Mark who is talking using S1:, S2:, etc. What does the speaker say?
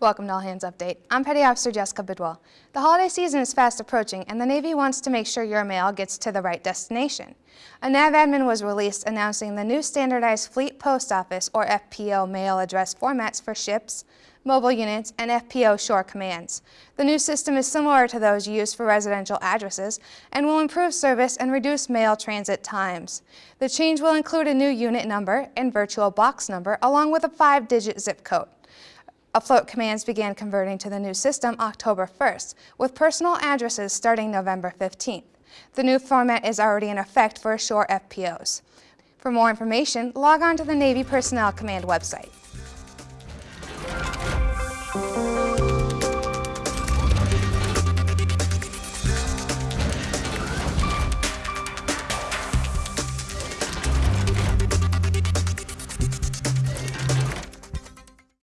S1: Welcome to All Hands Update. I'm Petty Officer Jessica Bidwell. The holiday season is fast approaching and the Navy wants to make sure your mail gets to the right destination. A NAVADMIN was released announcing the new standardized Fleet Post Office or FPO mail address formats for ships, mobile units, and FPO shore commands. The new system is similar to those used for residential addresses and will improve service and reduce mail transit times. The change will include a new unit number and virtual box number along with a five-digit zip code. Afloat commands began converting to the new system October 1st, with personal addresses starting November 15th. The new format is already in effect for ashore FPOs. For more information, log on to the Navy Personnel Command website.